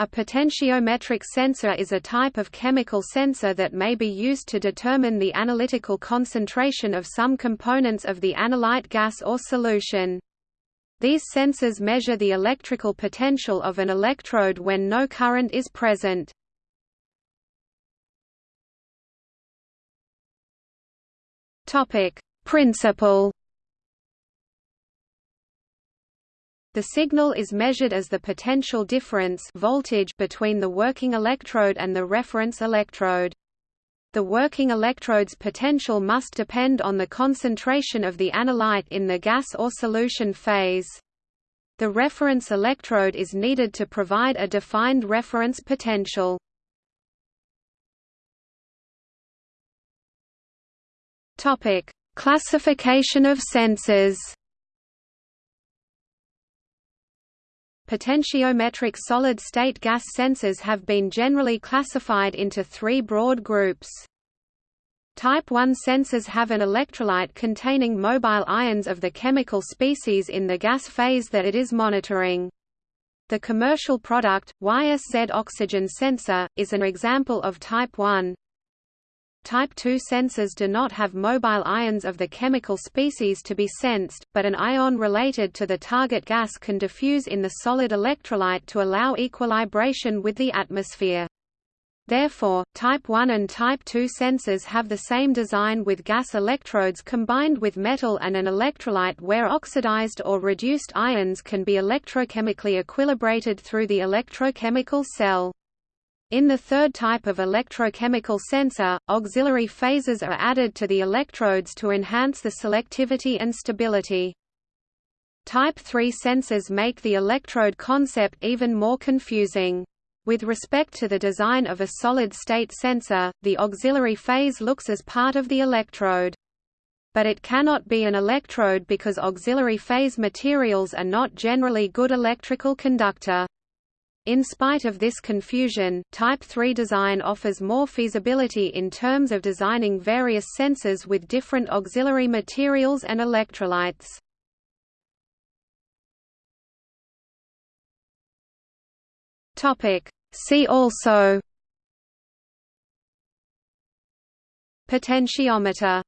A potentiometric sensor is a type of chemical sensor that may be used to determine the analytical concentration of some components of the analyte gas or solution. These sensors measure the electrical potential of an electrode when no current is present. Principle The signal is measured as the potential difference voltage between the working electrode and the reference electrode. The working electrode's potential must depend on the concentration of the analyte in the gas or solution phase. The reference electrode is needed to provide a defined reference potential. Classification of sensors. Potentiometric solid-state gas sensors have been generally classified into three broad groups. Type 1 sensors have an electrolyte containing mobile ions of the chemical species in the gas phase that it is monitoring. The commercial product, YSZ oxygen sensor, is an example of type 1. Type II sensors do not have mobile ions of the chemical species to be sensed, but an ion related to the target gas can diffuse in the solid electrolyte to allow equilibration with the atmosphere. Therefore, Type I and Type II sensors have the same design with gas electrodes combined with metal and an electrolyte where oxidized or reduced ions can be electrochemically equilibrated through the electrochemical cell. In the third type of electrochemical sensor, auxiliary phases are added to the electrodes to enhance the selectivity and stability. Type 3 sensors make the electrode concept even more confusing. With respect to the design of a solid-state sensor, the auxiliary phase looks as part of the electrode. But it cannot be an electrode because auxiliary phase materials are not generally good electrical conductor. In spite of this confusion, Type 3 design offers more feasibility in terms of designing various sensors with different auxiliary materials and electrolytes. See also. Potentiometer